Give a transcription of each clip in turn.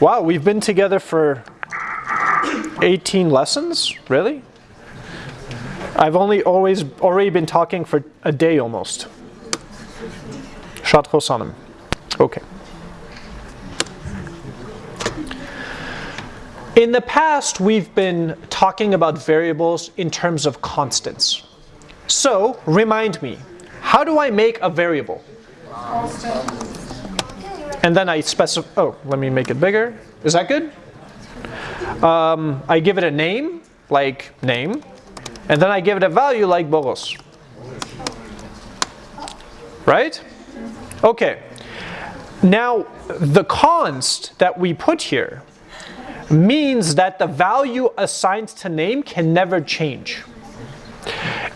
Wow, we've been together for 18 lessons? Really? I've only always already been talking for a day almost. Shatro. Okay. In the past, we've been talking about variables in terms of constants. So, remind me, how do I make a variable? And then I specify, oh, let me make it bigger. Is that good? Um, I give it a name, like name, and then I give it a value like Boros. Right? Okay. Now, the const that we put here means that the value assigned to name can never change.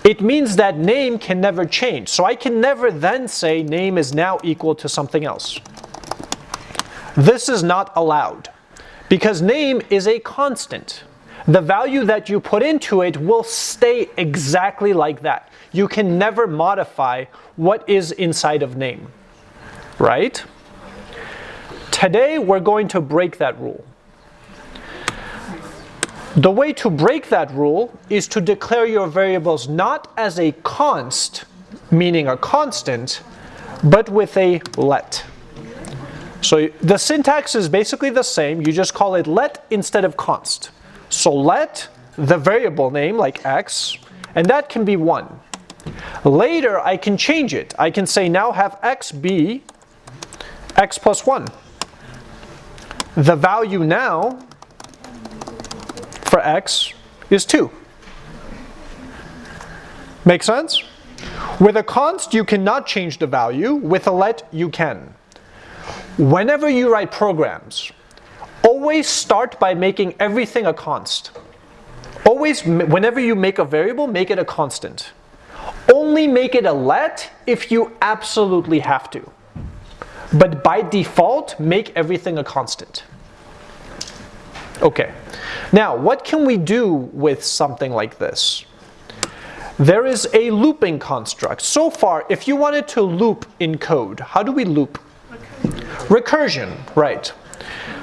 It means that name can never change. So I can never then say name is now equal to something else. This is not allowed because name is a constant. The value that you put into it will stay exactly like that. You can never modify what is inside of name, right? Today we're going to break that rule. The way to break that rule is to declare your variables not as a const, meaning a constant, but with a let. So the syntax is basically the same, you just call it let instead of const. So let the variable name like x, and that can be 1. Later I can change it. I can say now have x be x plus 1. The value now for x is 2. Make sense? With a const, you cannot change the value. With a let, you can. Whenever you write programs, always start by making everything a const. Always, whenever you make a variable, make it a constant. Only make it a let if you absolutely have to. But by default, make everything a constant. Okay. Now, what can we do with something like this? There is a looping construct. So far, if you wanted to loop in code, how do we loop? Recursion, right.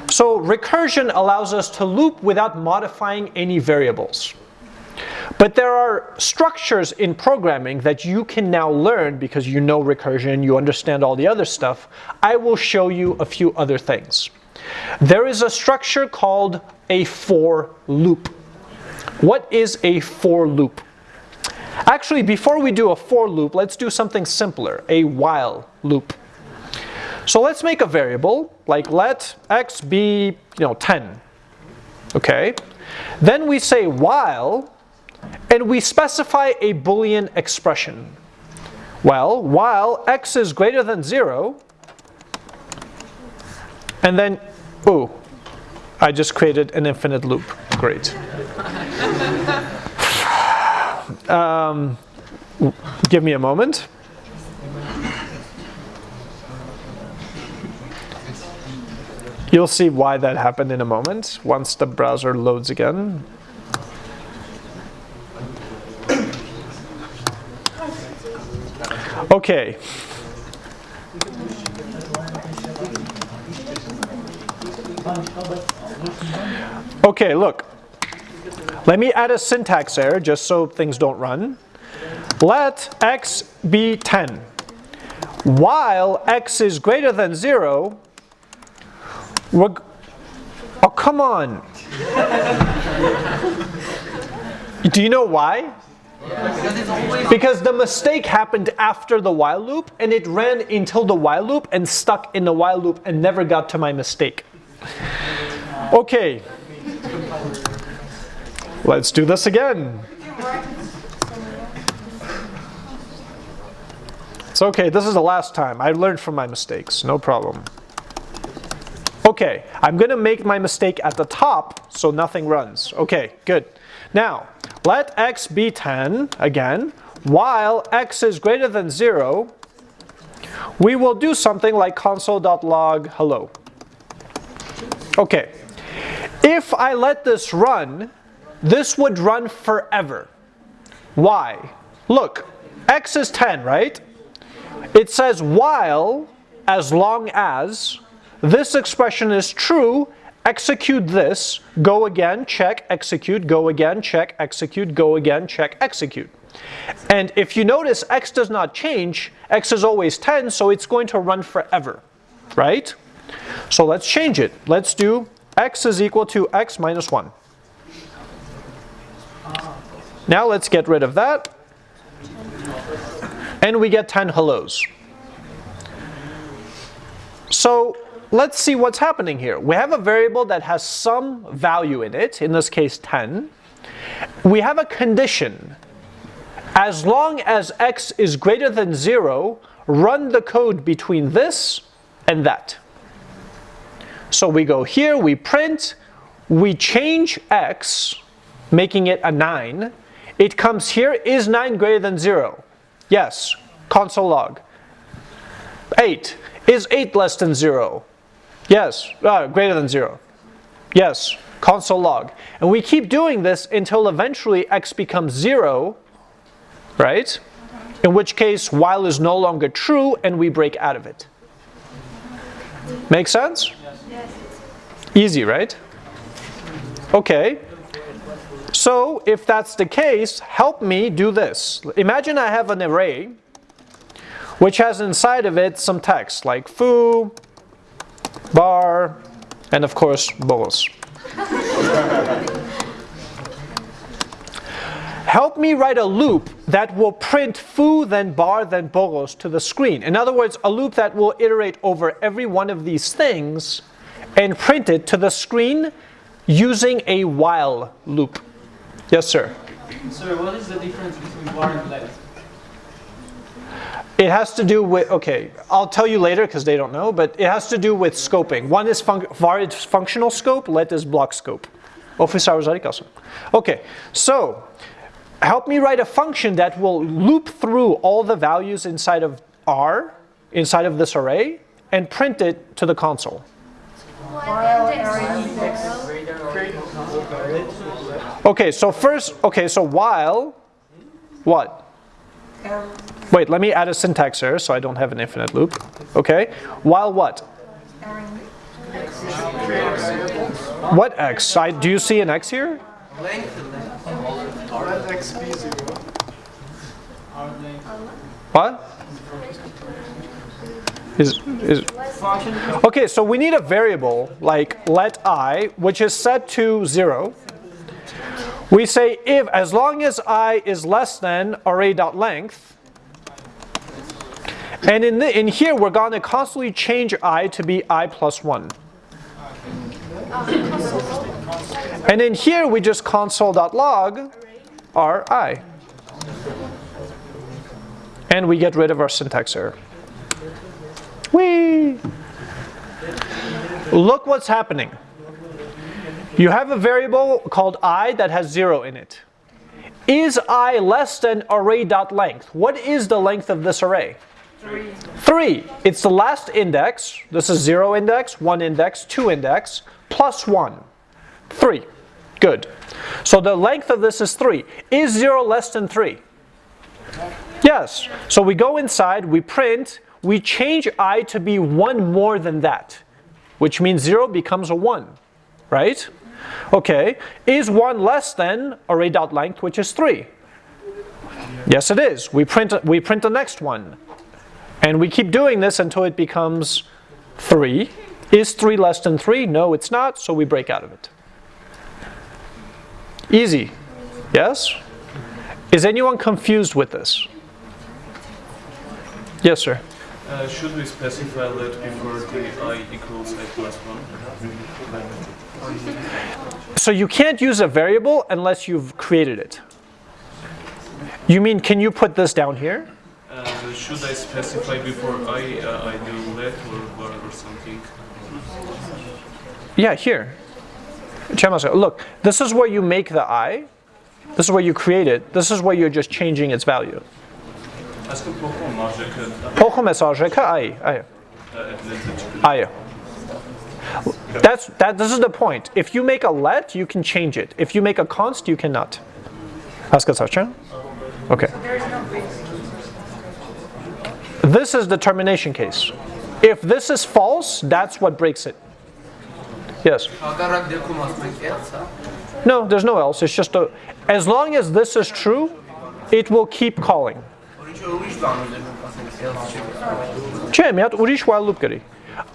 So recursion allows us to loop without modifying any variables. But there are structures in programming that you can now learn because you know recursion, you understand all the other stuff. I will show you a few other things. There is a structure called a for loop. What is a for loop? Actually, before we do a for loop, let's do something simpler, a while loop. So let's make a variable, like let x be, you know, 10. Okay? Then we say while, and we specify a boolean expression. Well, while x is greater than 0, and then, ooh, I just created an infinite loop. Great. Um, give me a moment. You'll see why that happened in a moment once the browser loads again. Okay. Okay, look. Let me add a syntax error just so things don't run. Let x be 10. While x is greater than 0, we're, oh come on. Do you know why? Because the mistake happened after the while loop and it ran until the while loop and stuck in the while loop and never got to my mistake. Okay. Let's do this again. It's okay, this is the last time. I learned from my mistakes, no problem. Okay, I'm gonna make my mistake at the top so nothing runs. Okay, good. Now, let x be 10, again, while x is greater than 0, we will do something like console.log hello. Okay, if I let this run, this would run forever. Why? Look, x is 10, right? It says while, as long as, this expression is true, execute this, go again, check, execute, go again, check, execute, go again, check, execute. And if you notice x does not change, x is always 10, so it's going to run forever, right? So let's change it. Let's do x is equal to x minus 1. Now let's get rid of that. And we get 10 hellos. So let's see what's happening here. We have a variable that has some value in it, in this case 10. We have a condition. As long as x is greater than 0, run the code between this and that. So we go here, we print, we change x, making it a 9. It comes here, is 9 greater than 0? Yes, console log. 8, is 8 less than 0? Yes, uh, greater than 0. Yes, console log. And we keep doing this until eventually x becomes 0, right? In which case while is no longer true and we break out of it. Make sense? Easy, right? Okay. So if that's the case, help me do this. Imagine I have an array which has inside of it some text like foo, bar, and of course bolos. Help me write a loop that will print foo, then var, then bolos to the screen. In other words, a loop that will iterate over every one of these things and print it to the screen using a while loop. Yes, sir? Sir, what is the difference between bar and let? It has to do with, okay, I'll tell you later because they don't know, but it has to do with scoping. One is fun functional scope, let is block scope. Office hours Okay, so help me write a function that will loop through all the values inside of R, inside of this array, and print it to the console. Okay, so first, okay, so while, what? Wait, let me add a syntax error so I don't have an infinite loop. Okay, while what? What x? I, do you see an x here? What? Is, is, okay, so we need a variable like let i, which is set to 0. We say if, as long as i is less than array.length, and in, the, in here we're going to constantly change i to be i plus 1. And in here we just console.log our i. And we get rid of our syntax error. Whee! Look what's happening. You have a variable called i that has 0 in it. Is i less than array.length? What is the length of this array? 3. 3. It's the last index. This is 0 index, 1 index, 2 index, plus 1. 3. Good. So the length of this is 3. Is 0 less than 3? Yes. So we go inside, we print, we change i to be 1 more than that, which means 0 becomes a 1, right? Okay, is 1 less than array.length, which is 3? Yes, it is. We print, we print the next one. And we keep doing this until it becomes 3. Is 3 less than 3? No, it's not, so we break out of it. Easy. Yes? Is anyone confused with this? Yes, sir. Uh, should we specify that before the i equals i plus 1? So you can't use a variable unless you've created it. You mean, can you put this down here? Uh, should I specify before I, uh, I do let or, or, or something? Yeah, here. Look, this is where you make the i. This is where you create it. This is where you're just changing its value. Pouco I i. I. That's, that, this is the point. If you make a let, you can change it. If you make a const, you cannot. Ask a question? Okay. This is the termination case. If this is false, that's what breaks it. Yes? No, there's no else. It's just a, as long as this is true, it will keep calling.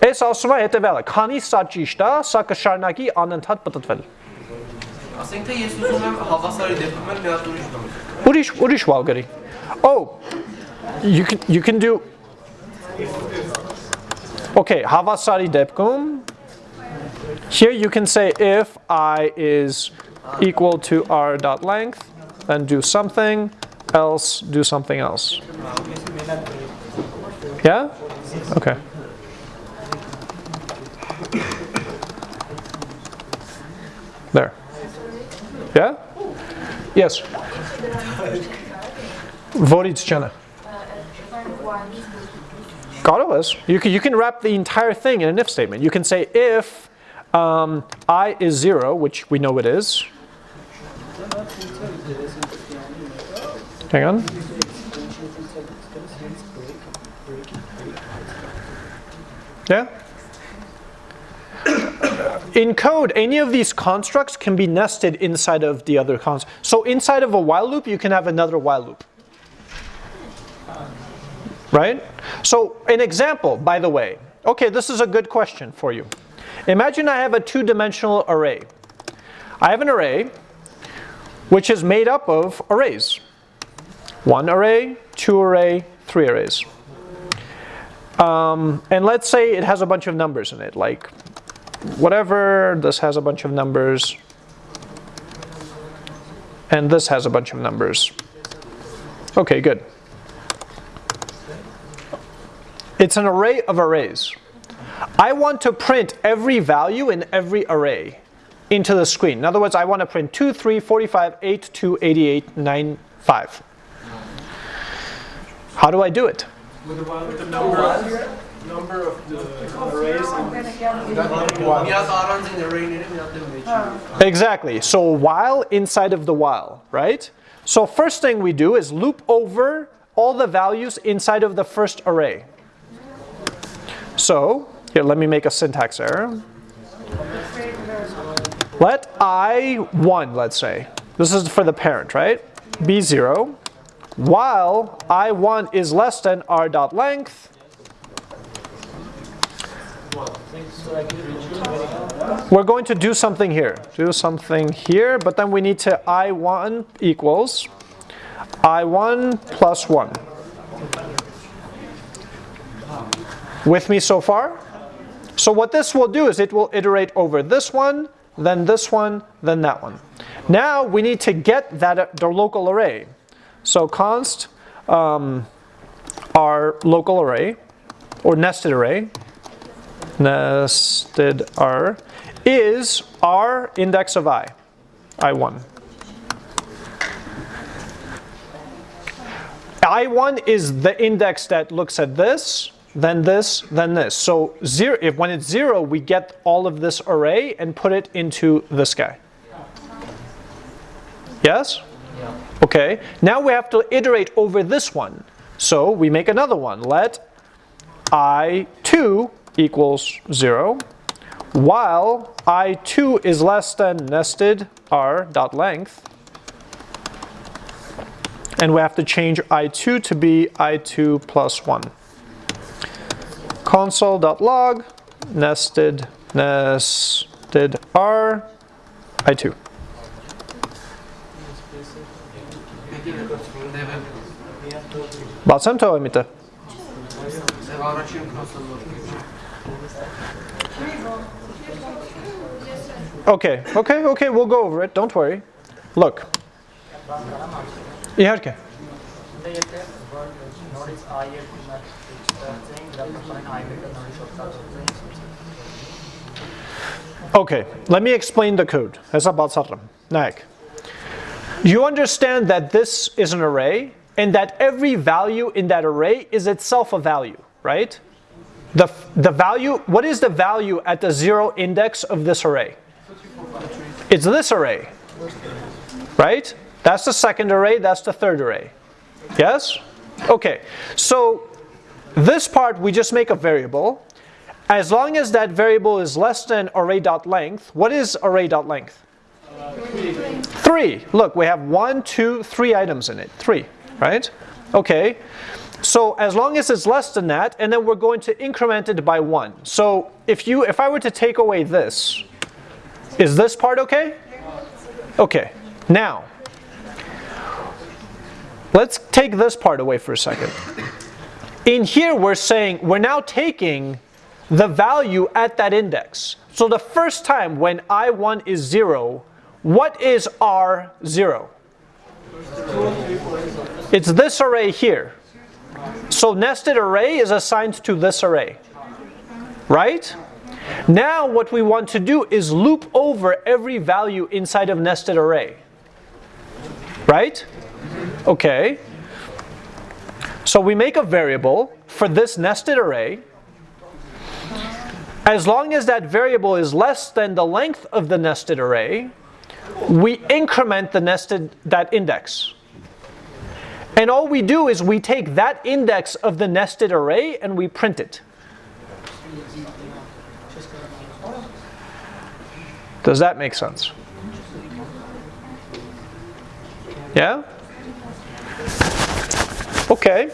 Այս ասում է հետևյալը. Քանի սա ճիշտ է, սա կշարունակի անընդհատ պատտվել։ Ասենք թե ես ուզում եմ հավասարի դեպքում էլ մի հատ ուրիշ բան։ Ուրիշ ուրիշ while գրի։ Oh, you can you can do Okay, հավասարի դեպքում Here you can say if i is equal to r dot length, then do something, else do something else. Yeah? Okay. There. Yeah? Yes. Vodic Jenna. Got it You can, you can wrap the entire thing in an if statement. You can say if um, i is 0, which we know it is. Hang on. Yeah? In code, any of these constructs can be nested inside of the other construct. So inside of a while loop, you can have another while loop. Right? So an example, by the way. Okay, this is a good question for you. Imagine I have a two-dimensional array. I have an array which is made up of arrays. One array, two array, three arrays. Um, and let's say it has a bunch of numbers in it, like whatever, this has a bunch of numbers, and this has a bunch of numbers. Okay, good. It's an array of arrays. I want to print every value in every array into the screen. In other words, I want to print 2, 3, 45, 8, 2, 88, 9, 5. How do I do it? of the arrays Մի number of the arrays oh. Exactly. So while inside of the while, right? So first thing we do is loop over all the values inside of the first array. So here, let me make a syntax error. Let i1, let's say. This is for the parent, right? b0 while i1 is less than r dot length we're going to do something here. Do something here, but then we need to i1 equals i1 plus 1. With me so far? So what this will do is it will iterate over this one, then this one, then that one. Now we need to get that the local array. So const um, our local array or nested array nested r is r index of i, i1. i1 is the index that looks at this, then this, then this. So zero, if when it's zero, we get all of this array and put it into this guy. Yes? Okay, now we have to iterate over this one. So we make another one. Let i2 equals 0, while i2 is less than nested r dot length, and we have to change i2 to be i2 plus 1. console.log nested nested r i2. Bacem to emite. Okay, okay, okay, we'll go over it. Don't worry. Look. İherke. Okay, let me explain the code. You understand that this is an array and that every value in that array is itself a value, right? The, the value, what is the value at the zero index of this array? It's this array, right? That's the second array, that's the third array. Yes? Okay, so this part we just make a variable. As long as that variable is less than array.length, what is array.length? Three. Look, we have one, two, three items in it. Three, right? Okay. So as long as it's less than that, and then we're going to increment it by one. So if you, if I were to take away this, is this part okay? Okay. Now, let's take this part away for a second. In here, we're saying we're now taking the value at that index. So the first time when I1 is 0, what is R0? It's this array here. So nested array is assigned to this array. Right? Now what we want to do is loop over every value inside of nested array. Right? Okay. So we make a variable for this nested array. As long as that variable is less than the length of the nested array, we increment the nested that index. And all we do is we take that index of the nested array and we print it. Does that make sense? Yeah? Okay.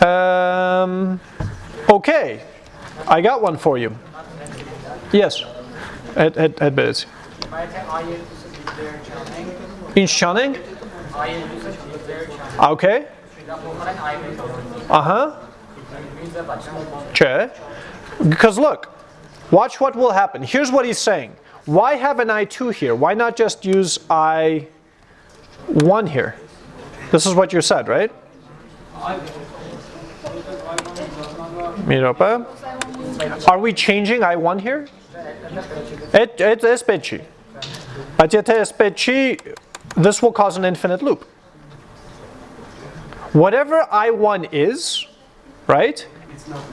Um, okay. I got one for you. Yes. Ed, Ed, Ed Bez. In Shanning? Okay. Uh-huh. Because look, watch what will happen. Here's what he's saying. Why have an I2 here? Why not just use I1 here? This is what you said, right? Miropa? Are we changing I1 here? It, it is yet it is petchy, this will cause an infinite loop. Whatever I1 is, right?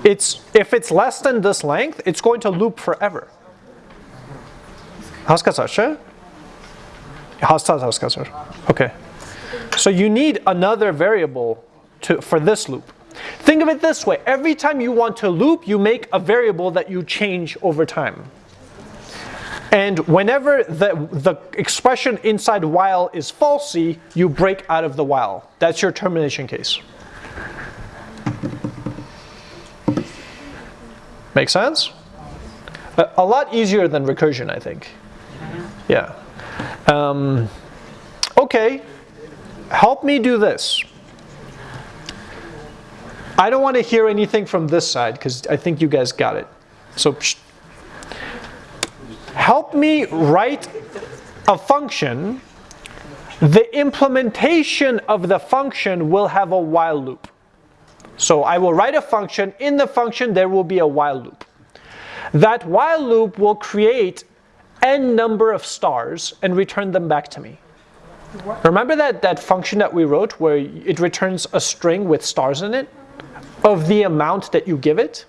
It's if it's less than this length, it's going to loop forever. Haskasar. Okay. So you need another variable to, for this loop. Think of it this way. Every time you want to loop, you make a variable that you change over time. And whenever the, the expression inside while is falsy, you break out of the while. That's your termination case. Make sense? A, a lot easier than recursion, I think. Yeah. Um, okay. Help me do this. I don't want to hear anything from this side because I think you guys got it. So. Help me write a function. The implementation of the function will have a while loop. So I will write a function. In the function, there will be a while loop. That while loop will create n number of stars and return them back to me. Remember that, that function that we wrote where it returns a string with stars in it of the amount that you give it?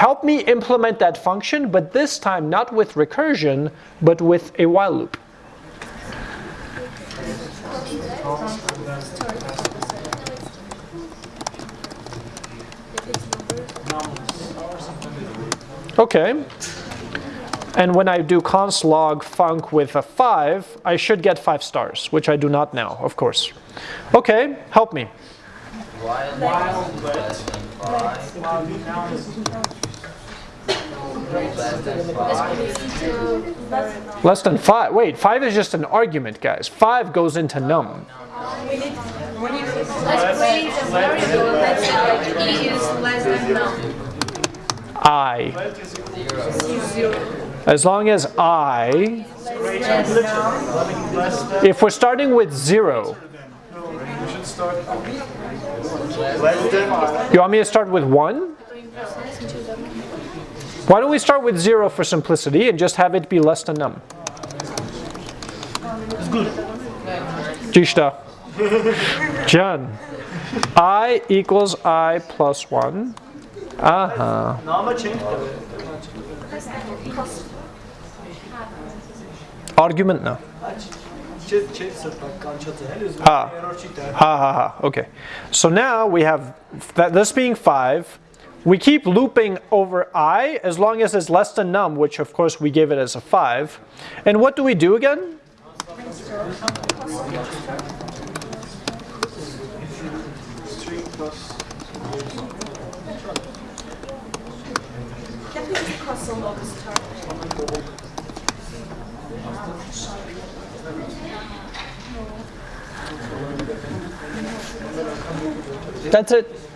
Help me implement that function, but this time not with recursion, but with a while loop. Okay. And when I do const log func with a 5, I should get 5 stars, which I do not now, of course. Okay, help me. Less than 5. Wait, 5 is just an argument, guys. 5 goes into num. I. As long as I, if we're starting with 0, you want me to start with 1? Why don't we start with 0 for simplicity and just have it be less than num? Good. Jishta. Jan. I equals I plus 1. Aha. Argument now. Ha. Ah. Ha ha ha. Okay. So now we have that this being 5 we keep looping over i as long as it's less than num, which of course we gave it as a 5. And what do we do again? That's it.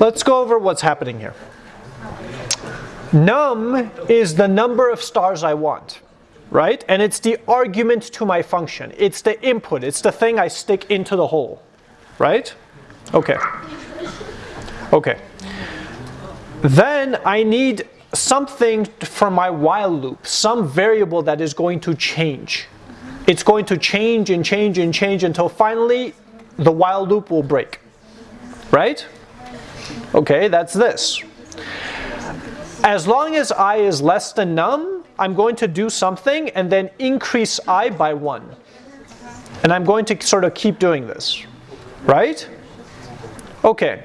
Let's go over what's happening here. Num is the number of stars I want, right? And it's the argument to my function. It's the input. It's the thing I stick into the hole, right? Okay. Okay. Then I need something for my while loop, some variable that is going to change. It's going to change and change and change until finally the while loop will break. Right? Okay, that's this. As long as i is less than num, I'm going to do something and then increase i by 1. And I'm going to sort of keep doing this. Right? Okay.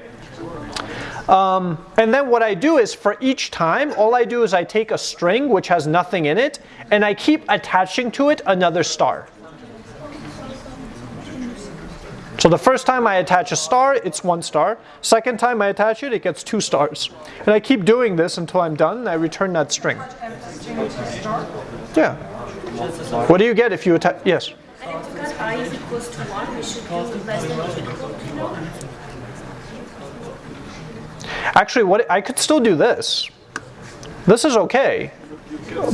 Um, and then what I do is for each time, all I do is I take a string which has nothing in it, and I keep attaching to it another star. So the first time I attach a star, it's one star. Second time I attach it, it gets two stars. And I keep doing this until I'm done, and I return that string. Yeah. What do you get if you attach? Yes. And if because i is equals to 1, we should do less than equal to 1. Actually, what I could still do this. This is okay.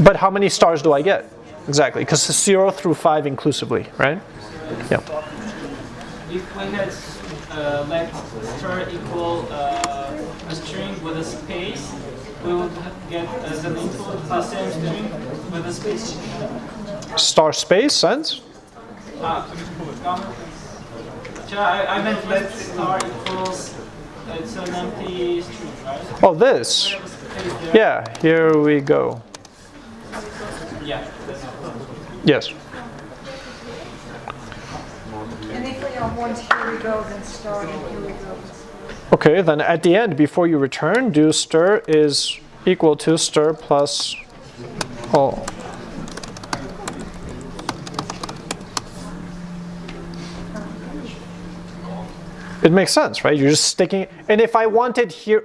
But how many stars do I get? Exactly, because it's 0 through 5 inclusively, right? Yeah. If we had uh, let star equal uh, a string with a space, we would get as an input the same string with a space. Star space sense? Ah, um, I, I meant let star equals it's an empty string, right? Oh, this. Yeah, here we go. Yeah. Yes. Okay, then at the end, before you return, do stir is equal to stir plus all. It makes sense, right? You're just sticking, and if I wanted here,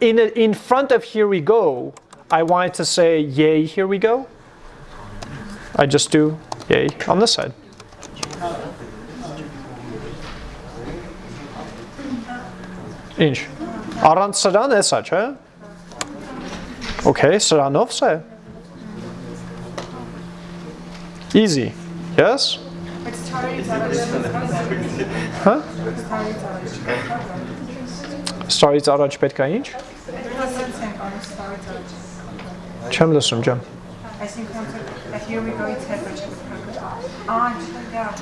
in, a, in front of here we go, I wanted to say yay, here we go. I just do yay on this side. Ինչ։ Առանց սրան է սա, չէ։ Okay, սրանով սա է։ Easy. Yes? But started Հա։ Starից առաջ պետք է ինչ։ Չեմ լսում, ջան։ I think once uh, here we go, it's average. Ah, yeah.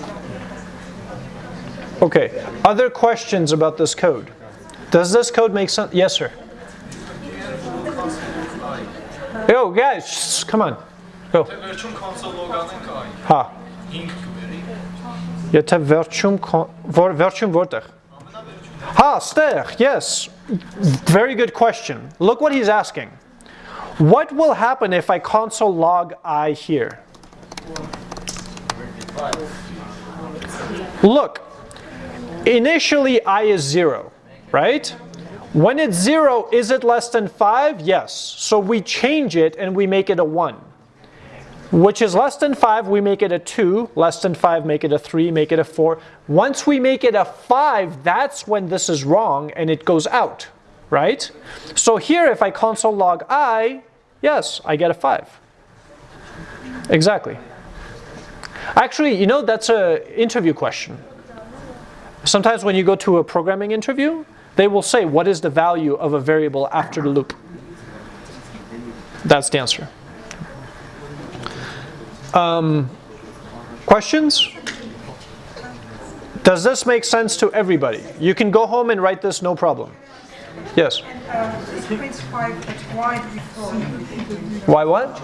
Okay. Other questions about this code? Does this code make sense? Yes, sir. Yo, guys, shh, come on. Go. Վերջում console log-անենք այ Հա։ 5 կվերի։ Եթե վերջում կոն- որ վերջում որտեղ։ Ha, stեղ, yes. Very good question. Look what he's asking. What will happen if I console log i here? Look, initially i is 0, right? When it's 0, is it less than 5? Yes. So we change it and we make it a 1 which is less than 5, we make it a 2. Less than 5, make it a 3, make it a 4. Once we make it a 5, that's when this is wrong and it goes out, right? So here, if I console log i, yes, I get a 5. Exactly. Actually, you know, that's an interview question. Sometimes when you go to a programming interview, they will say, what is the value of a variable after the loop? That's the answer. Um, questions? Does this make sense to everybody? You can go home and write this, no problem. Yes. It's 25, but why what?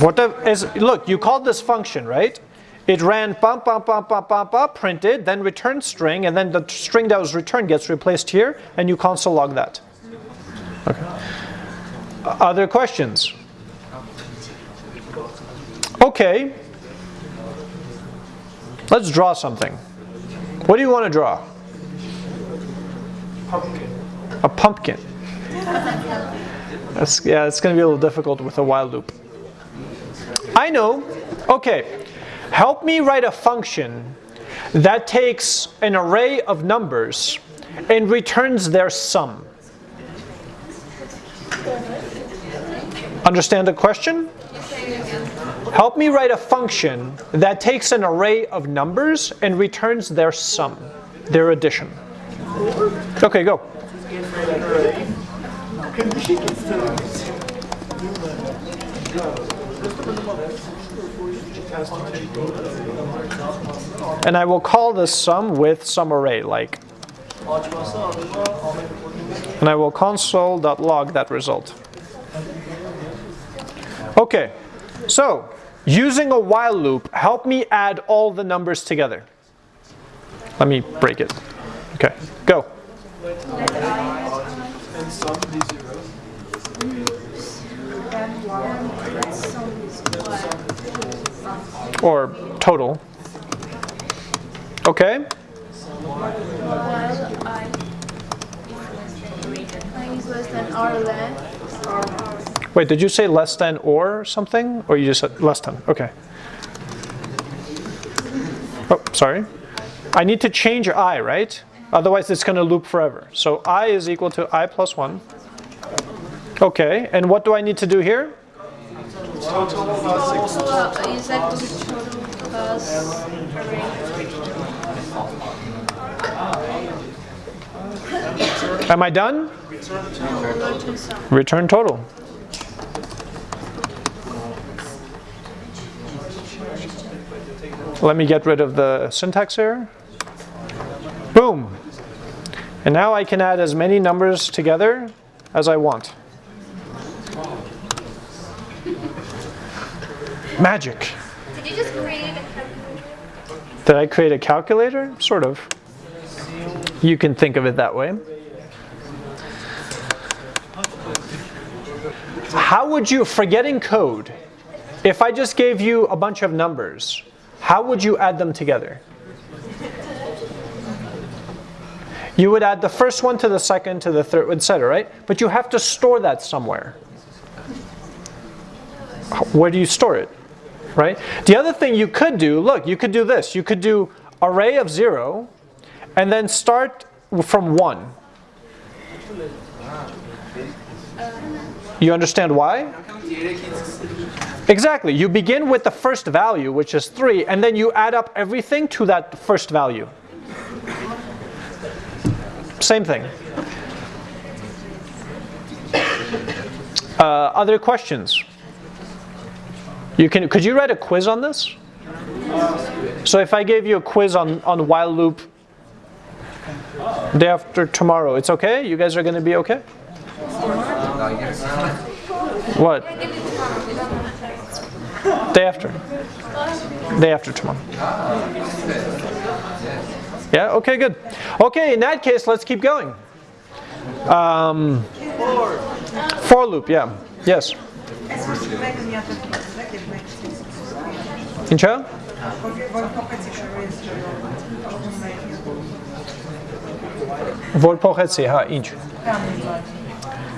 Whatever is look, you called this function, right? It ran bump bump bump bump bump bump printed, then return string, and then the string that was returned gets replaced here, and you console log that. Okay. Other questions? Okay. Let's draw something. What do you want to draw? A pumpkin. That's, yeah, it's going to be a little difficult with a while loop. I know. Okay. Help me write a function that takes an array of numbers and returns their sum. Understand the question? Help me write a function that takes an array of numbers and returns their sum, their addition. Okay, go. And I will call this sum with some array, like, and I will console.log that result. Okay, so using a while loop, help me add all the numbers together. Let me break it. Okay, go. Or total. Okay, wait, did you say less than or something? Or you just said less than? Okay. Oh, sorry. I need to change i, right? Otherwise it's going to loop forever. So i is equal to i plus 1. Okay, and what do I need to do here? Am I done? Return total. Let me get rid of the syntax error. Boom. And now I can add as many numbers together as I want. Magic. Did you just create a Did I create a calculator? Sort of. You can think of it that way. How would you, forgetting code, if I just gave you a bunch of numbers, how would you add them together? You would add the first one to the second to the third, etc., right? But you have to store that somewhere. Where do you store it? Right? The other thing you could do, look, you could do this. You could do array of 0 and then start from 1. You understand why? Exactly. You begin with the first value, which is 3, and then you add up everything to that first value. Same thing. Uh, other questions? You can, could you write a quiz on this? So if I gave you a quiz on, on while loop day after tomorrow, it's okay? You guys are going to be okay? What? Day after. Day after tomorrow. Yeah, okay, good. Okay, in that case, let's keep going. Um, for loop, yeah. Yes.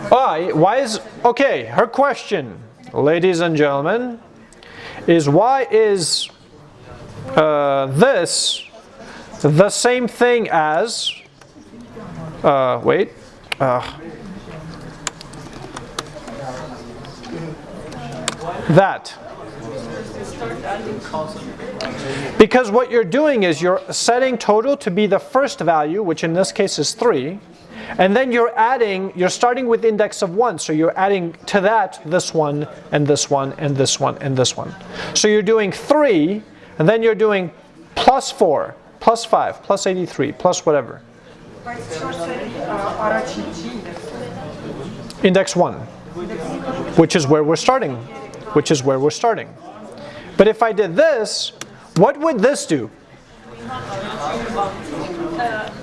Why? Why is okay? Her question, ladies and gentlemen, is why is uh, this the same thing as? Uh, wait. Uh, that. Because what you're doing is you're setting total to be the first value, which in this case is 3, and then you're adding, you're starting with index of 1, so you're adding to that this one, and this one, and this one, and this one. So you're doing 3, and then you're doing plus 4, plus 5, plus 83, plus whatever. Index 1, which is where we're starting, which is where we're starting. But if I did this, what would this do?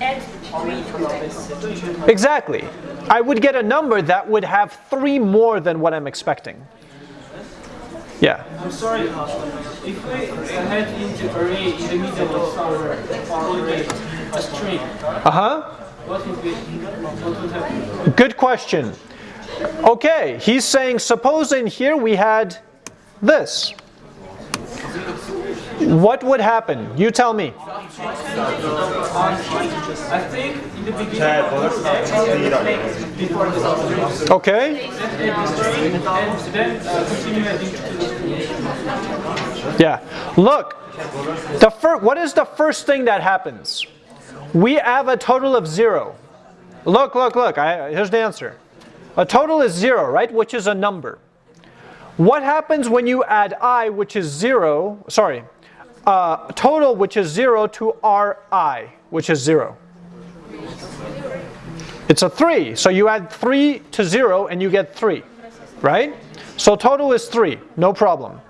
Add three to this. Exactly. I would get a number that would have three more than what I'm expecting. Yeah. I'm sorry, if we head into array in the middle of our polygon, a string, Uh-huh. what would be, what would happen? Good question. Okay, he's saying suppose in here we had this. What would happen? You tell me. Okay? Yeah. Look, the fir- what is the first thing that happens? We have a total of zero. Look, look, look. I, here's the answer. A total is zero, right? Which is a number. What happens when you add i, which is zero, sorry, uh, total, which is zero, to ri, which is zero? It's a three. So you add three to zero and you get three, right? So total is three, no problem.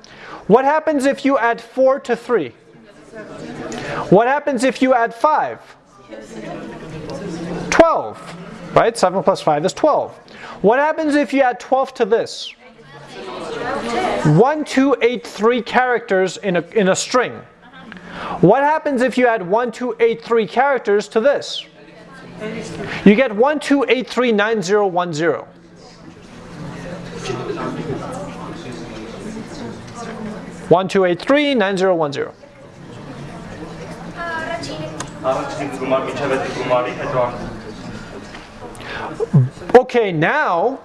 What happens if you add 4 to 3? What happens if you add 5? 12, right? 7 plus 5 is 12. What happens if you add 12 to this? 1, 2, 8, 3 characters in a, in a string. What happens if you add 1, 2, 8, 3 characters to this? You get 1, 2, 8, 3, 9, 0, 1, 0. One two eight three nine zero one zero. Okay, now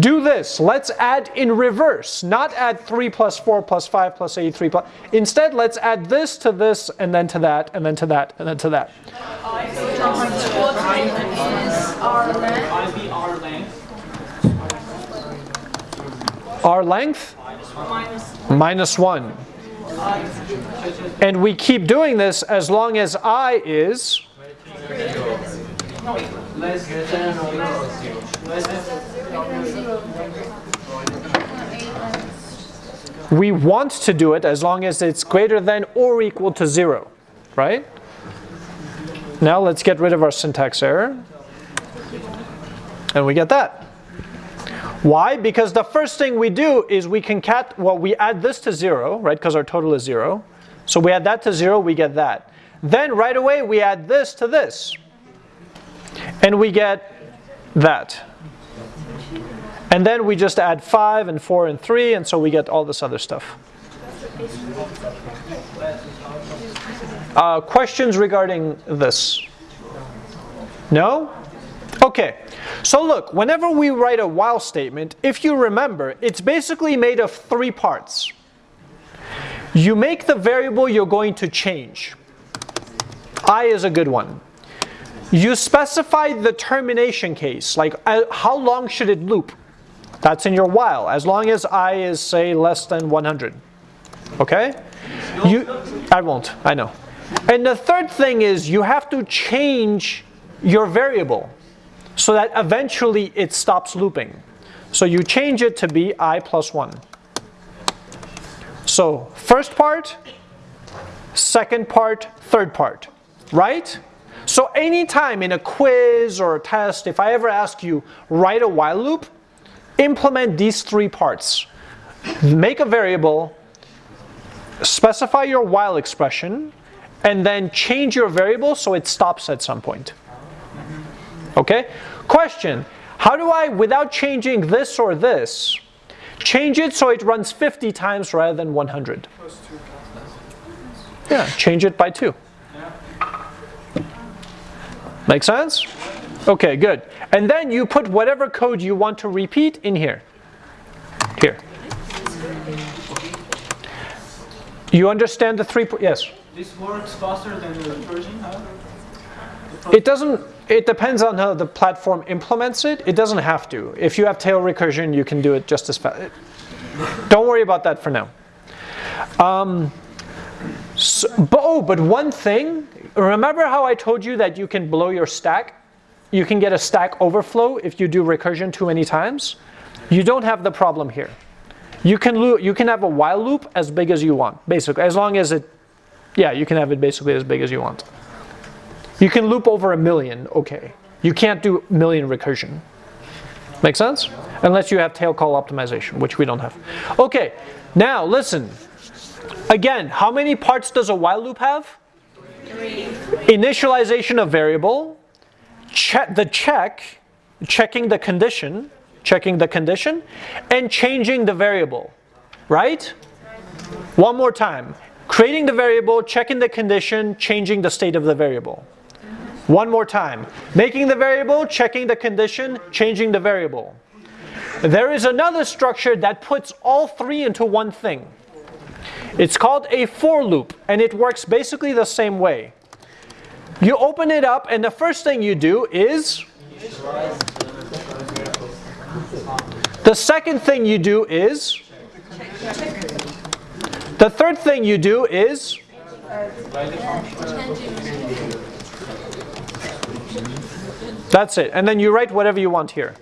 do this. Let's add in reverse, not add 3 plus 4 plus 5 plus 83 plus. Instead, let's add this to this, and then to that, and then to that, and then to that. Our length? Minus 1. And we keep doing this as long as i is less than less than we want to do it as long as it's greater than or equal to 0, right? Now let's get rid of our syntax error. And we get that. Why? Because the first thing we do is we concat, well, we add this to 0, right? Because our total is 0. So we add that to 0, we get that. Then right away we add this to this. And we get that. And then we just add 5 and 4 and 3, and so we get all this other stuff. Uh, questions regarding this? No? Okay. So look, whenever we write a while statement, if you remember, it's basically made of three parts. You make the variable you're going to change. I is a good one. You specify the termination case, like uh, how long should it loop? That's in your while, as long as i is, say, less than 100. Okay? You, I won't, I know. And the third thing is you have to change your variable so that eventually it stops looping. So you change it to be i plus 1. So first part, second part, third part, right? So anytime in a quiz or a test, if I ever ask you, write a while loop, implement these three parts. Make a variable, specify your while expression, and then change your variable so it stops at some point. Okay? Question, how do I, without changing this or this, change it so it runs 50 times rather than 100? Yeah, change it by 2. Make sense? Okay, good. And then you put whatever code you want to repeat in here. Here. You understand the three, yes? this works faster than the recursion, huh? It doesn't, it depends on how the platform implements it. It doesn't have to. If you have tail recursion, you can do it just as fast. Don't worry about that for now. Um, So, but, oh, but one thing, remember how I told you that you can blow your stack? You can get a stack overflow if you do recursion too many times? You don't have the problem here. You can, lo- you can have a while loop as big as you want, basically, as long as it, yeah, you can have it basically as big as you want. You can loop over a million, okay. You can't do million recursion. Make sense? Unless you have tail call optimization, which we don't have. Okay, now listen. Again, how many parts does a while loop have? Three. Initialization of variable, check the check, checking the condition, checking the condition, and changing the variable. Right? One more time. Creating the variable, checking the condition, changing the state of the variable. One more time. Making the variable, checking the condition, changing the variable. There is another structure that puts all three into one thing. It's called a for loop, and it works basically the same way. You open it up, and the first thing you do is. The second thing you do is. The third thing you do is. That's it. And then you write whatever you want here.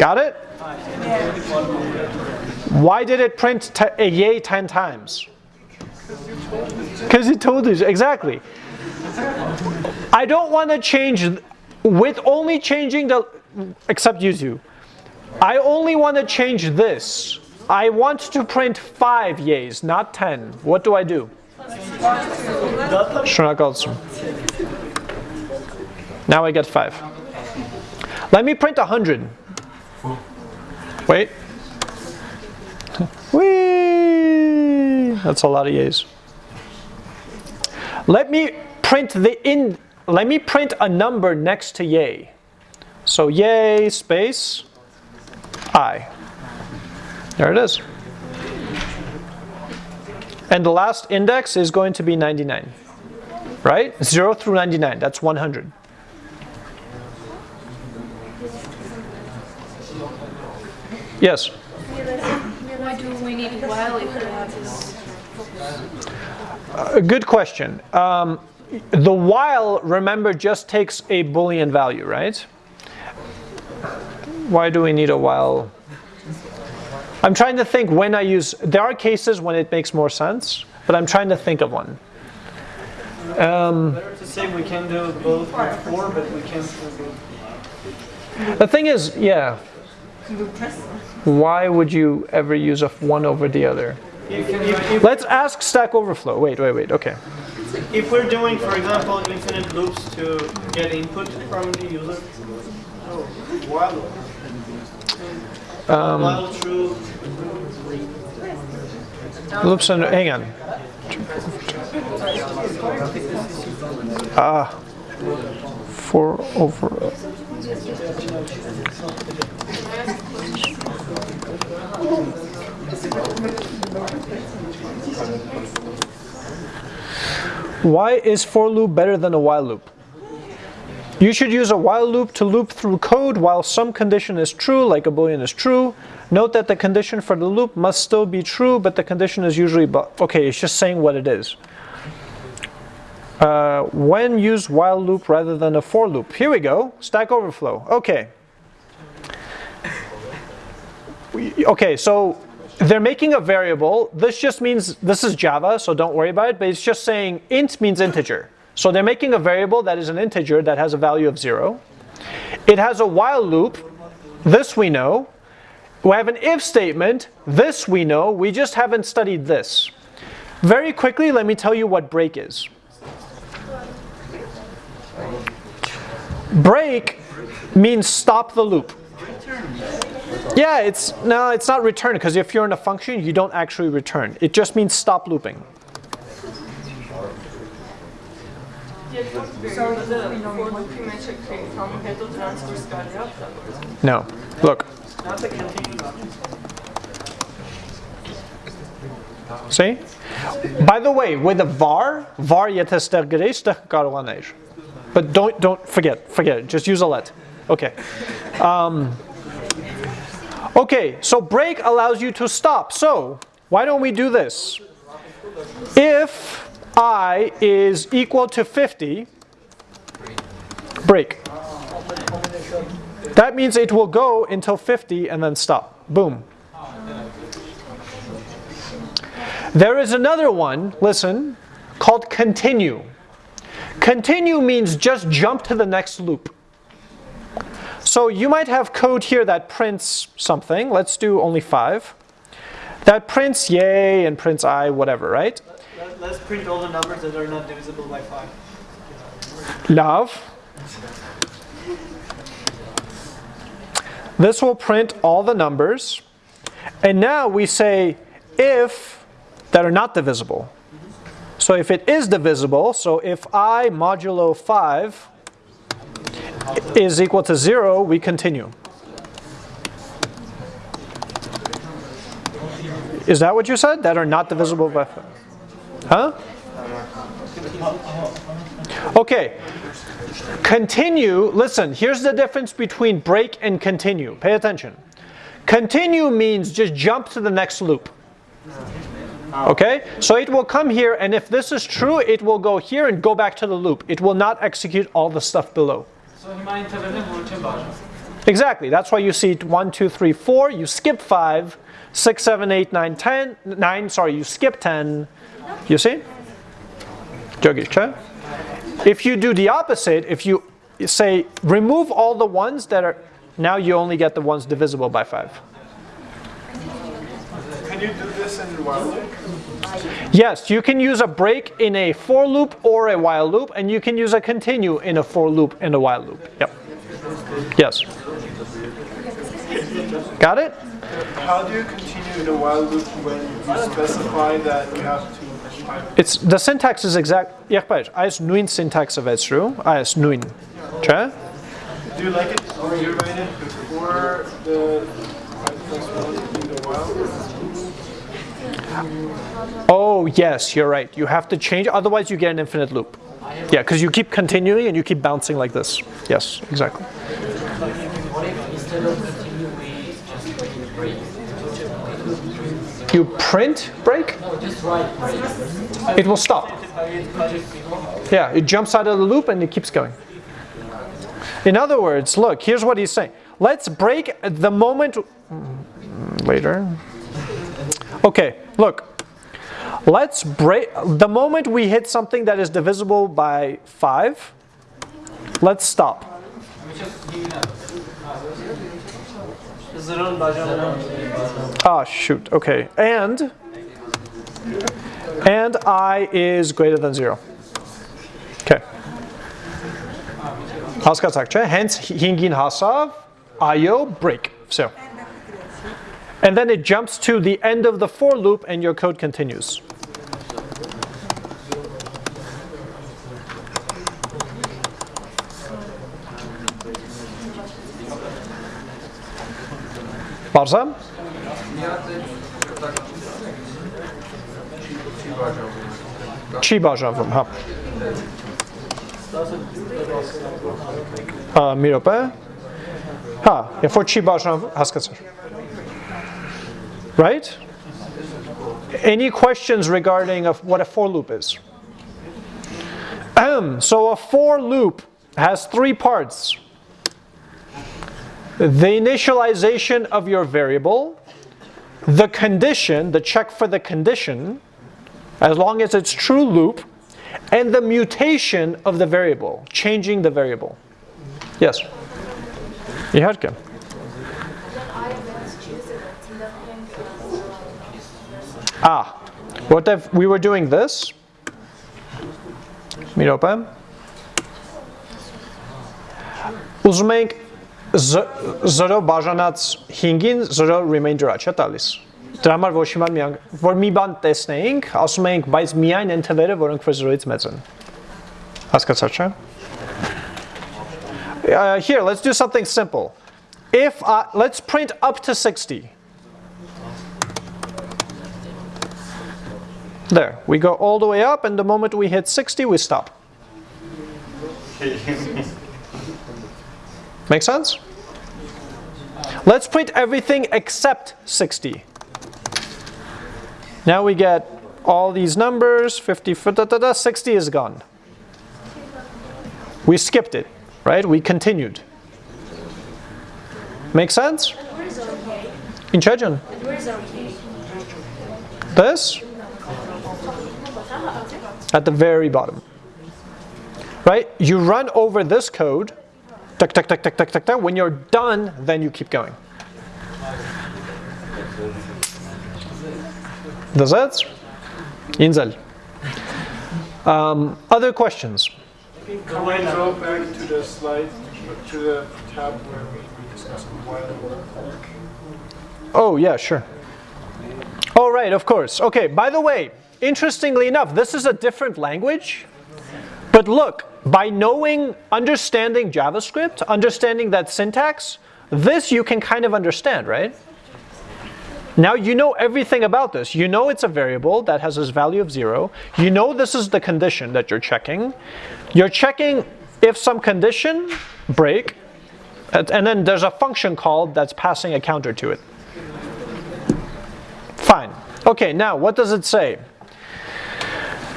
Got it? Why did it print a eh, yay 10 times? Because it told us, Exactly. I don't want to change with only changing the, except use you. I only want to change this. I want to print five yays, not 10. What do I do? Now I get five. Let me print 100. Wait. Whee! That's a lot of yays. Let me print the in let me print a number next to yay. So yay space i. There it is. And the last index is going to be 99. Right? 0 through 99, that's 100. Yes? Why do we need while if we have this? A good question. Um, the while, remember, just takes a Boolean value, right? Why do we need a while? I'm trying to think when I use, there are cases when it makes more sense, but I'm trying to think of one. Um, Better to say we can do both with four, but we can't do both. the thing is, yeah, why would you ever use a one over the other? If, if, if, Let's ask Stack Overflow. Wait, wait, wait. Okay. if we're doing, for example, infinite loops to get input from the user, oh, while loop. Um, while true, Loops under. Hang on. Ah. Four over. Why is for loop better than a while loop? You should use a while loop to loop through code while some condition is true, like a boolean is true. Note that the condition for the loop must still be true, but the condition is usually, okay, it's just saying what it is. Uh, when use while loop rather than a for loop? Here we go, Stack Overflow. Okay. We- Okay, so they're making a variable. This just means, this is Java, so don't worry about it, but it's just saying int means integer. So they're making a variable that is an integer that has a value of zero. It has a while loop, this we know. We have an if statement, this we know, we just haven't studied this. Very quickly, let me tell you what break is. Break means stop the loop. Yeah, it's no, it's not return because if you're in a function, you don't actually return. It just means stop looping. No. Look. See? By the way, with a var, var karoanage. But don't don't forget, forget. Just use a let. Okay. Um, okay, so break allows you to stop. So why don't we do this? If i is equal to 50, break. That means it will go until 50 and then stop. Boom. There is another one, listen, called continue. Continue means just jump to the next loop. So you might have code here that prints something. Let's do only five. That prints yay and prints i, whatever, right? Let- Let's print all the numbers that are not divisible by 5. Love. This will print all the numbers. And now we say if that are not divisible. So if it is divisible, so if i modulo 5 is equal to 0, we continue. Is that what you said? That are not divisible by 5? Huh? Okay. Continue, listen, here's the difference between break and continue. Pay attention. Continue means just jump to the next loop. Okay? So it will come here, and if this is true, it will go here and go back to the loop. It will not execute all the stuff below. Exactly. That's why you see 1, 2, 3, 4. You skip 5, 6, 7, 8, 9, 10, 9. Sorry, you skip 10. You see? If you do the opposite, if you say remove all the ones that are, now you only get the ones divisible by 5. Can you do this in while loop? Yes, you can use a break in a for loop or a while loop, and you can use a continue in a for loop and a while loop. Yep. Yes. Got it? How do you continue in a while loop when you specify that you have to it's the syntax is exact. Jakbar, I is nuin syntax of Esru. I is nuin. Do you like it? or you write it before the Oh, yes, you're right. You have to change, otherwise you get an infinite loop. Yeah, because you keep continuing and you keep bouncing like this. Yes, exactly. You print break? It will stop. Yeah, it jumps out of the loop and it keeps going. In other words, look, here's what he's saying. Let's break the moment later. Okay, look. Let's break the moment we hit something that is divisible by 5. Let's stop. Zırhın bacağı. Ah, shoot. Okay. And and i is greater than 0. Okay. Հասկացաք, չէ՞։ Hence 5-ին հասավ, IO break. So. and then it jumps to the end of the for loop and your code continues. Barzam? Chiba żawym, ha. A, uh, mi Ha, ja for Chiba żawym, haskacer. Right? Any questions regarding of what a for loop is? so a for loop has three parts. The initialization of your variable, the condition, the check for the condition, as long as it's true loop, and the mutation of the variable, changing the variable. Yes? Iherke. Ah, what if we were doing this? Մի րոպե։ Ուզում ենք 0 բաժանած 5-ին 0 remainder-ա չէ տալիս։ Դրա համար ոչ հիմա մի որ մի բան տեսնեինք, ասում էինք, բայց միայն այն թվերը, որոնք որ 0-ից մեծ են։ Հասկացա՞ր, չէ՞։ Uh, here, let's do something simple. If I, let's print up to 60. There, we go all the way up, and the moment we hit 60, we stop. Make sense? Let's print everything except 60. Now we get all these numbers, 50, da, da, da, 60 is gone. We skipped it, right? We continued. Make sense? Where is our K? In Chechen. Where is our This at the very bottom. Right? You run over this code, tuck, tuck, tuck, tuck, tuck, tuck, tuck. When you're done, then you keep going. Does that? Inzel. Um, other questions? Can we go back to the slide, to the tab where we discussed while Oh, yeah, sure. Oh, right, of course. Okay, by the way, interestingly enough, this is a different language. But look, by knowing, understanding JavaScript, understanding that syntax, this you can kind of understand, right? Now you know everything about this. You know it's a variable that has this value of zero. You know this is the condition that you're checking. You're checking if some condition break, and and then there's a function called that's passing a counter to it. Fine. Okay, now what does it say?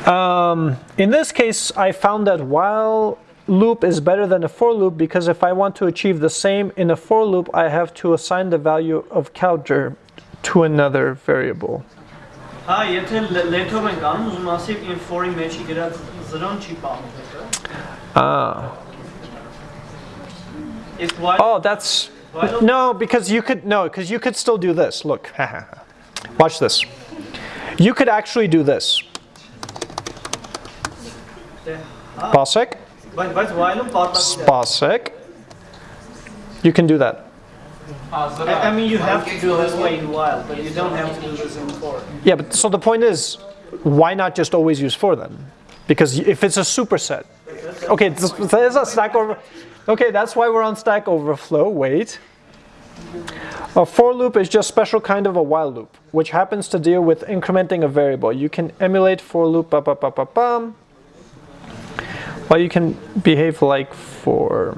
Um, in this case, I found that while loop is better than a for loop because if I want to achieve the same in a for loop, I have to assign the value of counter to another variable. Ah. Oh, that's no, because you could no, because you could still do this. Look, watch this. You could actually do this. Pasek. Pasek. You can do that. I mean, you have to do this way in while, but you don't have to do this in for. Yeah, but so the point is, why not just always use for then? Because if it's a superset, okay, there's a Stack Over. Okay, that's why we're on Stack Overflow. Wait. A for loop is just special kind of a while loop, which happens to deal with incrementing a variable. You can emulate for loop, bum, bum, bum, bum, bum, well, you can behave like for.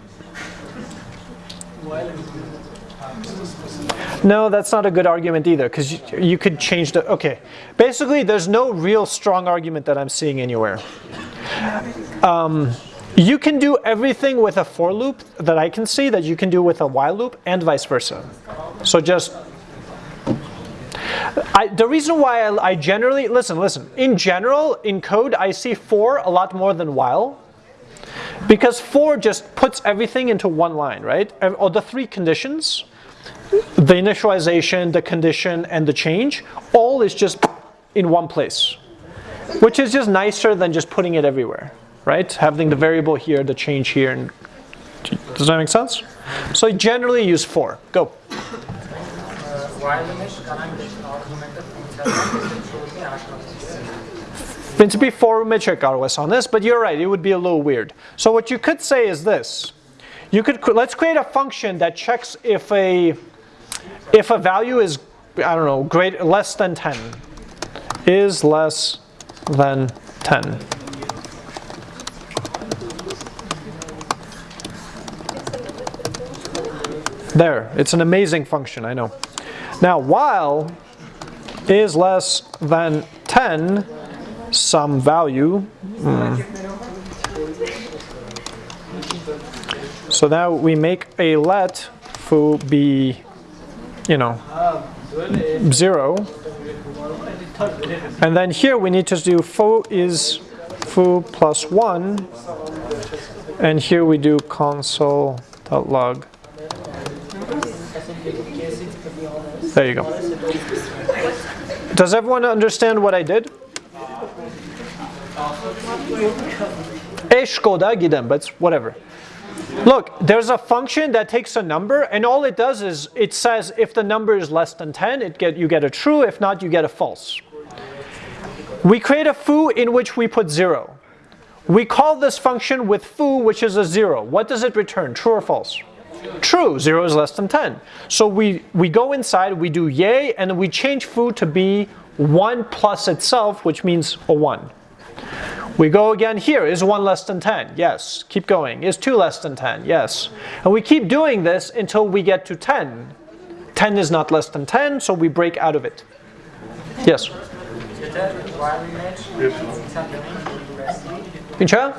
No, that's not a good argument either, because you, you could change the. Okay, basically, there's no real strong argument that I'm seeing anywhere. Um, you can do everything with a for loop that I can see that you can do with a while loop, and vice versa. So just. I, the reason why I, I generally listen, listen. In general, in code, I see for a lot more than while. Because for just puts everything into one line, right? Or the three conditions, the initialization, the condition, and the change, all is just in one place. Which is just nicer than just putting it everywhere, right? Having the variable here, the change here, and does that make sense? So generally use for. Go. Principi forum check ROS on this, but you're right, it would be a little weird. So what you could say is this. You could let's create a function that checks if a if a value is I don't know, great less than 10 is less than 10. There, it's an amazing function, I know. Now, while is less than 10, some value. hmm. So now we make a let foo be, you know, zero. And then here we need to do foo is foo plus one. And here we do console.log. There you go. Does everyone understand what I did? Eshkoda gidem, but whatever. Look, there's a function that takes a number, and all it does is it says if the number is less than 10, it get, you get a true, if not, you get a false. We create a foo in which we put zero. We call this function with foo, which is a zero. What does it return, true or false? True, zero is less than 10. So we, we go inside, we do yay, and we change foo to be 1 plus itself, which means a 1. We go again here. Is 1 less than 10? Yes. Keep going. Is 2 less than 10? Yes. And we keep doing this until we get to 10. 10 is not less than 10, so we break out of it. Yes. Pincha?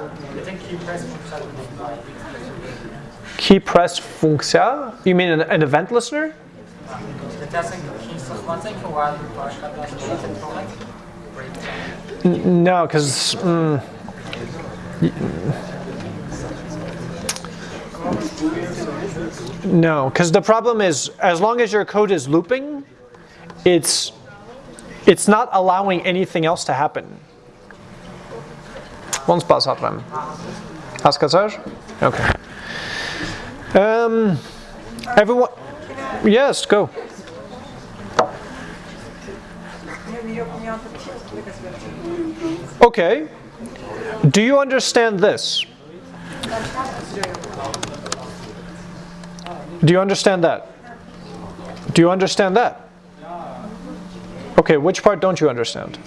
Key press funkcja? You mean an, an event listener? No, because mm, no, because the problem is as long as your code is looping, it's it's not allowing anything else to happen. One spas atrem. Haskazar? Okay. Um, everyone. Yes, go. Okay. Do you understand this? Do you understand that? Do you understand that? Okay, which part don't you understand?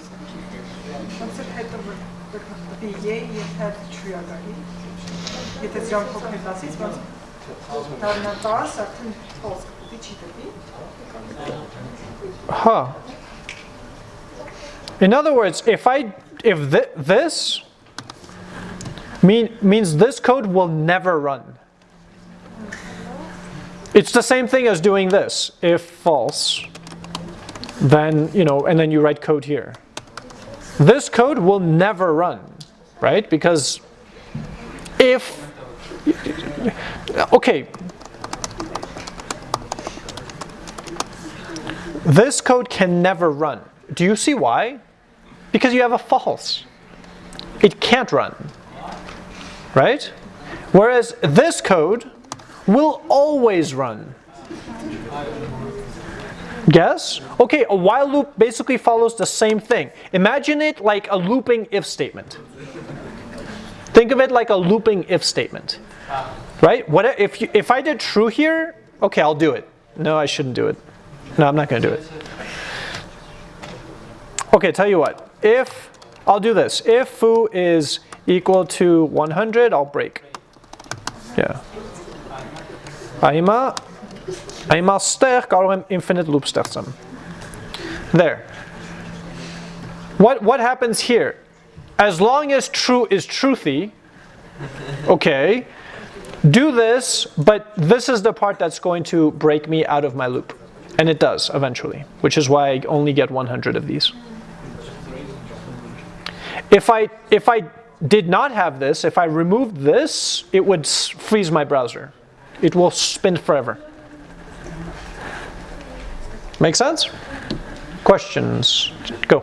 Koncept In other words, if I if thi- this mean means this code will never run. It's the same thing as doing this. If false, then you know, and then you write code here. This code will never run, right? Because if okay, This code can never run. Do you see why? Because you have a false. It can't run. Right? Whereas this code will always run. Guess? Okay, a while loop basically follows the same thing. Imagine it like a looping if statement. Think of it like a looping if statement. Right? What if you, if I did true here? Okay, I'll do it. No, I shouldn't do it. No, I'm not going to do it. Okay, tell you what. If, I'll do this. If foo is equal to 100, I'll break. Yeah. Einmal, einmal sterk or infinite loop sterksam. There. What, what happens here? As long as true is truthy, okay, do this, but this is the part that's going to break me out of my loop. And it does eventually, which is why I only get 100 of these. If I, if I did not have this, if I removed this, it would freeze my browser. It will spin forever. Make sense? Questions? Go.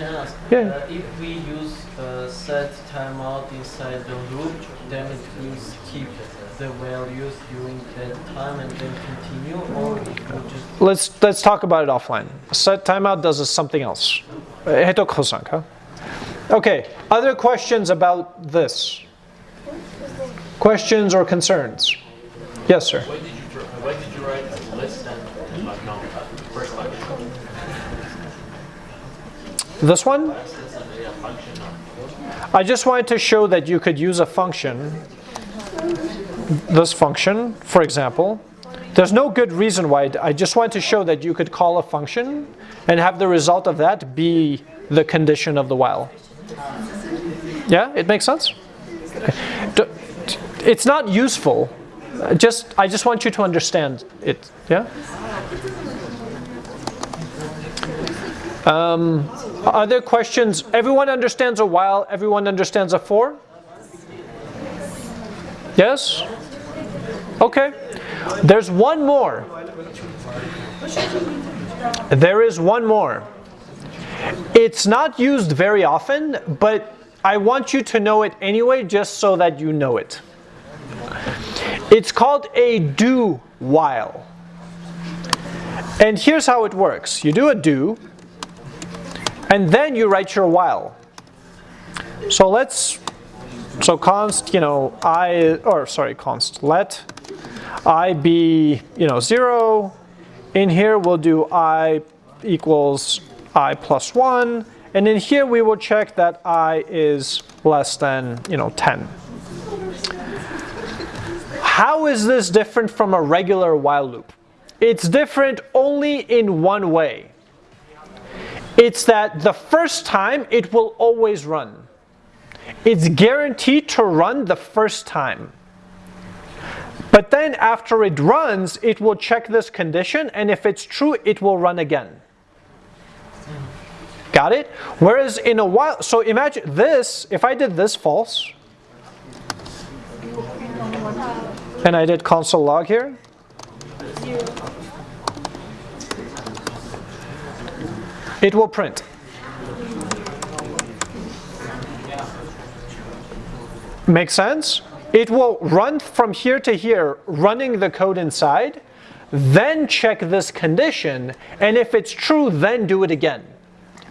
Ask, yeah. Uh, if we use uh, set timeout inside the loop, then it will keep the values during that time and then continue, or it will just... Let's, let's talk about it offline. Set timeout does something else. Heto Okay. Other questions about this? Questions or concerns? Yes, sir. Why did you, why did you write less than, like, no, uh, first function? This one? Yeah, function, no. I just wanted to show that you could use a function, this function, for example. There's no good reason why. I just wanted to show that you could call a function and have the result of that be the condition of the while. Yeah, it makes sense? It's not useful. Just, I just want you to understand it. Yeah? Um, other questions? Everyone understands a while, everyone understands a for? Yes? Okay. There's one more. There is one more. It's not used very often, but I want you to know it anyway, just so that you know it. It's called a do while. And here's how it works you do a do, and then you write your while. So let's, so const, you know, i, or sorry, const, let i be, you know, 0. In here we'll do i equals i plus 1, And in here we will check that i is less than, you know, 10. How is this different from a regular while loop? It's different only in one way. It's that the first time it will always run. It's guaranteed to run the first time. But then after it runs, it will check this condition, and if it's true, it will run again. Got it? Whereas in a while, so imagine this, if I did this false, and I did console log here, it will print. Make sense? It will run from here to here, running the code inside, then check this condition, and if it's true, then do it again.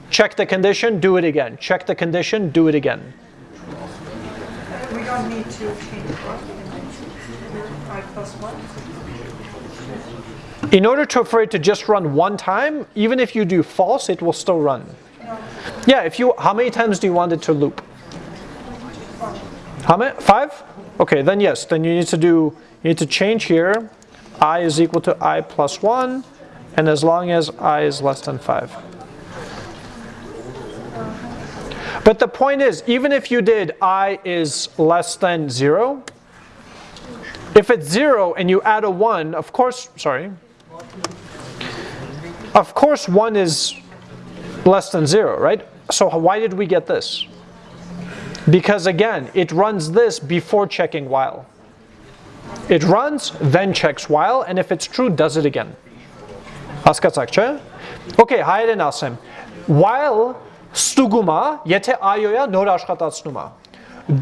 Check the condition, do it again. Check the condition, do it again. We don't need to change plus One? In order to, for it to just run one time, even if you do false, it will still run. Yeah, if you, how many times do you want it to loop? How many? Five? Okay, then yes, then you need to do, you need to change here, i is equal to i plus one, and as long as i is less than five. But the point is, even if you did i is less than 0, if it's 0 and you add a 1, of course, sorry, of course 1 is less than 0, right? So why did we get this? Because again, it runs this before checking while. It runs, then checks while, and if it's true, does it again. Okay, hide and Asim. While ստուգում է, եթե այոյա նոր աշխատացնում է։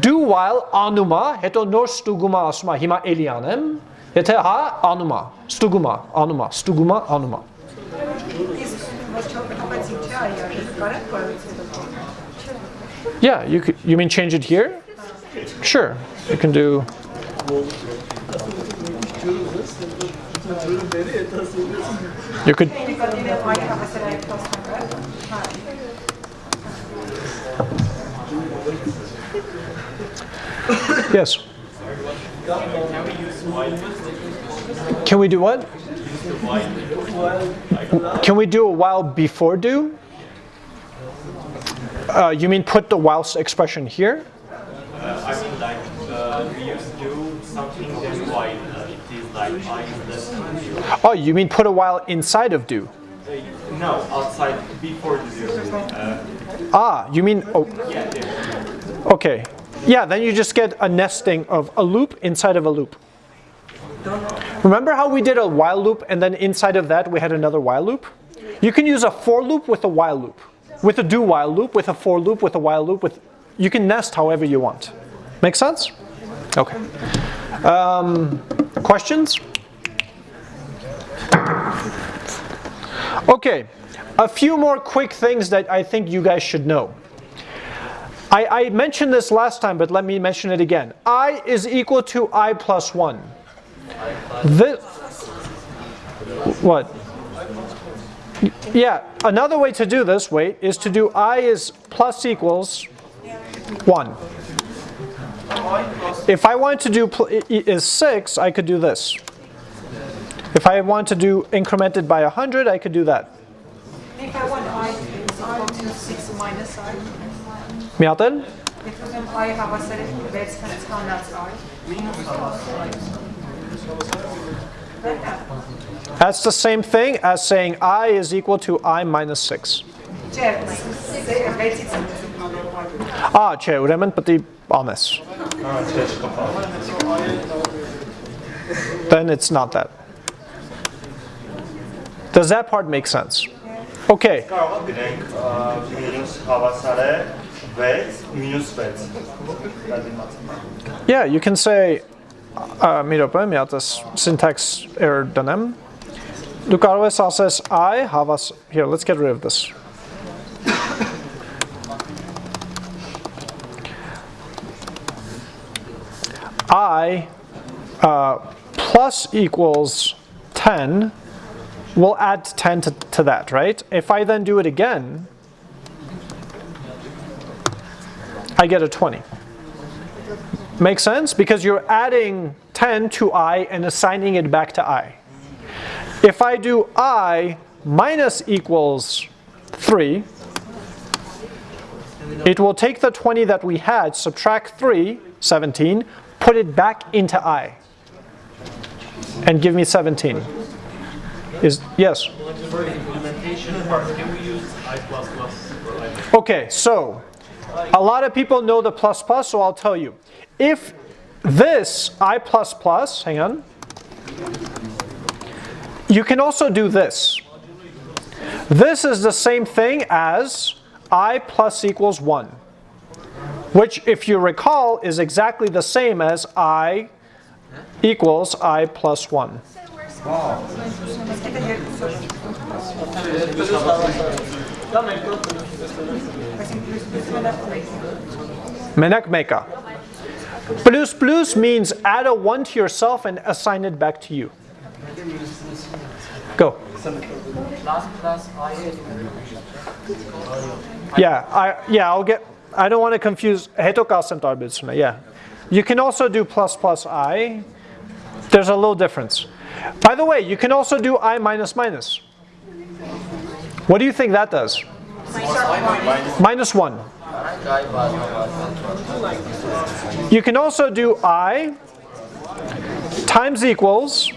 Do while անում է, հետո նոր ստուգում է ասում է, հիմա էլի անեմ, եթե հա անում է, ստուգում է, անում է, ստուգում է, անում է։ Yeah, you could, you mean change it here? Sure, you can do. You could. Yes. Can we do what? Can we do a while before do? Uh, you mean put the while expression here? Uh, I mean like uh, we used to do something then while uh, it is like i is less. Oh, you mean put a while inside of do? No, outside before do. Uh, Ah, you mean, oh, yeah, there. okay. Yeah, then you just get a nesting of a loop inside of a loop. Remember how we did a while loop and then inside of that we had another while loop? You can use a for loop with a while loop, with a do while loop, with a for loop, with a while loop, with, you can nest however you want. Make sense? Okay. Um, questions? Okay, a few more quick things that I think you guys should know. I, I, mentioned this last time, but let me mention it again. i is equal to i plus 1. This, what? Yeah, another way to do this, wait, is to do i is plus equals 1. If I want to do is 6, I could do this. If I want to do incremented by 100, I could do that. If I want i equal to 6 minus i. Միատել։ If ուզեմ i հավասար է 6 հանած i։ That's the same thing as saying i is equal to i minus 6. Չէ, 6-ից եմ Ah, չէ, ուրեմն պետք է անես։ Then it's not that. Does that part make sense? Okay. Կարող դրենք մինուս հավասար է 6 Yeah, you can say uh, mira miatas syntax error danem. Du karves says I have us here. Let's get rid of this. I uh, plus equals 10 we will add 10 to, to that, right? If I then do it again, I get a 20. Make sense? Because you're adding 10 to i and assigning it back to i. If I do i minus equals 3, it will take the 20 that we had, subtract 3, 17, put it back into i, and give me 17. Is Yes? For the implementation part, can we use I++ or I++? Okay, so a lot of people know the plus plus, so I'll tell you. If this i plus plus, hang on, you can also do this. This is the same thing as i plus equals 1, which if you recall is exactly the same as i equals i plus 1. Menak meka. Plus plus means add a 1 to yourself and assign it back to you. Go. Yeah, I yeah, I'll get I don't want to confuse. Yeah. You can also do plus plus i. There's a little difference. By the way, you can also do i minus minus. What do you think that does? Minus 1. You can also do i times equals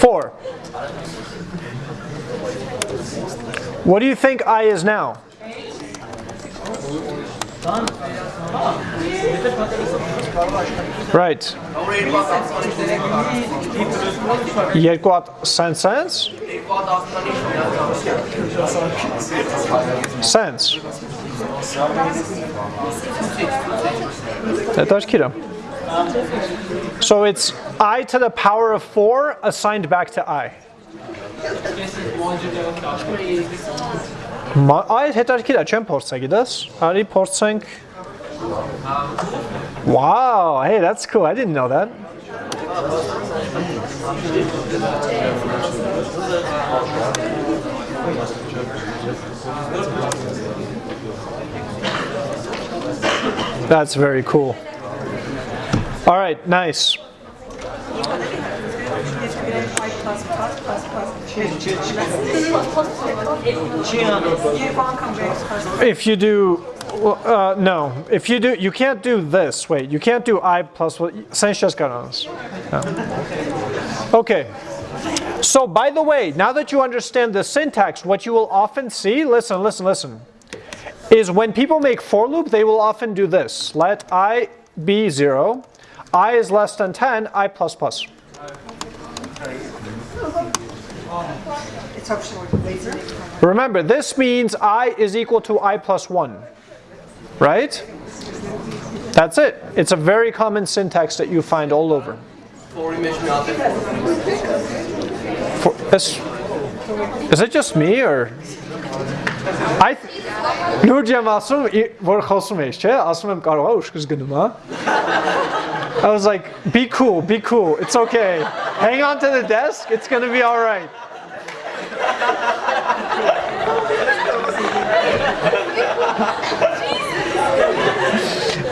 4. What do you think i is now? Right. երկու sense sense sense հետաքրքիր է So it's i to the power of 4 assigned back to i. Այդ հետաքրքիր է, չեմ փորձա, գիտես։ Արի փորձենք Wow, hey, that's cool. I didn't know that. That's very cool. All right, nice. If you do, uh, no, if you do, you can't do this. Wait, you can't do i plus, Sanchez Garanos. No. Okay. So by the way, now that you understand the syntax, what you will often see, listen, listen, listen, is when people make for loop, they will often do this. Let i be 0, i is less than 10, i plus plus. Remember, this means i is equal to i plus 1 Right? That's it. It's a very common syntax that you find all over. For, is, is it just me or I Նուրջիամ ասում որ խոսում ես, չէ, ասում եմ կարող է ուշքս գնում, հա։ I was like, be cool, be cool. It's okay. Hang on to the desk. It's going to be all right.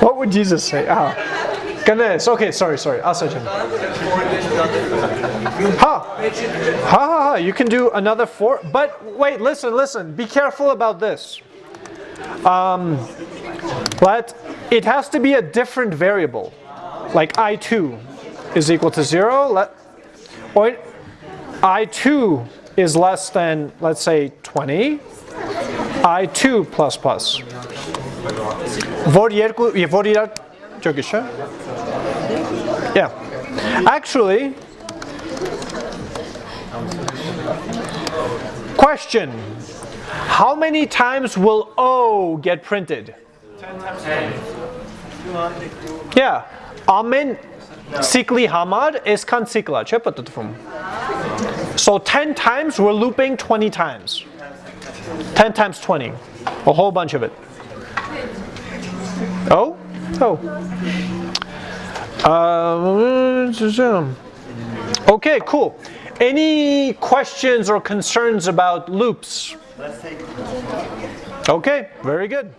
what would Jesus say? Ah. Ganesh. Okay, sorry, sorry. i Asajan. Ha. Ha ha ha. You can do another four. But wait, listen, listen. Be careful about this. Um, let, it has to be a different variable. Like I2 is equal to 0. Let, or I2 is less than, let's say, 20. I2 plus plus. Vor yerku Yeah. Actually, question. How many times will O get printed? Yeah. Amen sikli hamad eskan sikla. So 10 times, we're looping 20 times. 10 times 20. A whole bunch of it. Oh? Oh. Uh, okay, cool. Any questions or concerns about loops? Okay, very good.